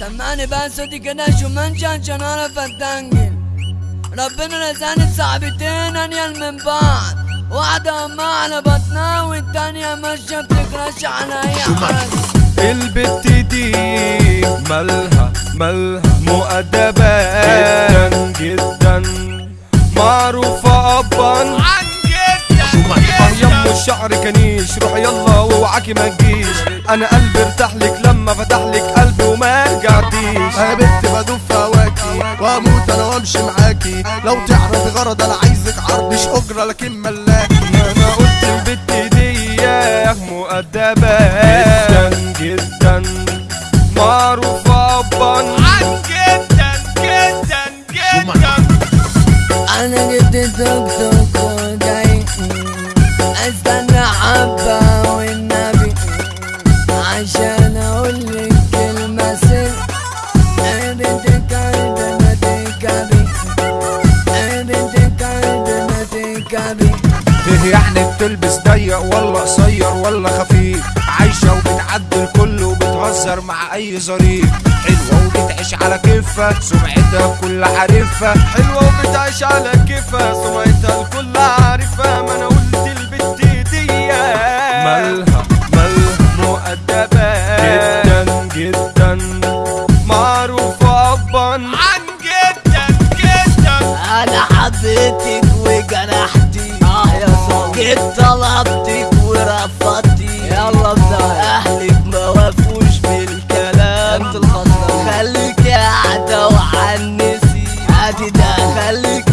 سمعني بقى صوتي كده شو منشن عشان اعرف اتنجل ربنا رزقني بصاحبتين انيل من بعض واحدة أما على بطنها والتانية ماشية بتكرش على أي حد البت دي مالها مالها مؤدبة جدا جدا. معروفة أبا. يم الشعر كنيش روح يلا واوعاكي ما تجيش. أنا قلبي ارتاح لك لما فتح لك رجعتيش يا بنت بدوب في هواكي واموت أنا وأمشي معاكي. لو تعرفي غرض أنا عايزك عرض مش أجرة لكن ملاكي. أنا قلت البت دي مؤدبة. جدا جدا معروفة أبا عن جدا جدا جدا. أنا جبت توك توك وجاي أستنى حبة إيه يعني بتلبس ضيق ولا قصير ولا خفيف. عايشة وبتعدل الكل وبتهزر مع أي ظريف. حلوة وبتعيش على كيفها سمعتها الكل عارفها. حلوة وبتعيش على كيفها سمعتها الكل عارفها. ما أنا قلت البت دي مالها؟ مالها؟ مؤدبة. جدا جدا. معروفة ابا. عن جدا جدا. أنا حبيتك وجنحتك. انت طلبتك ورفضتي. يلا بزعل اهلك ما وافوش بالكلام. أنت خليك قاعدة وعنسي عادي ده. خليك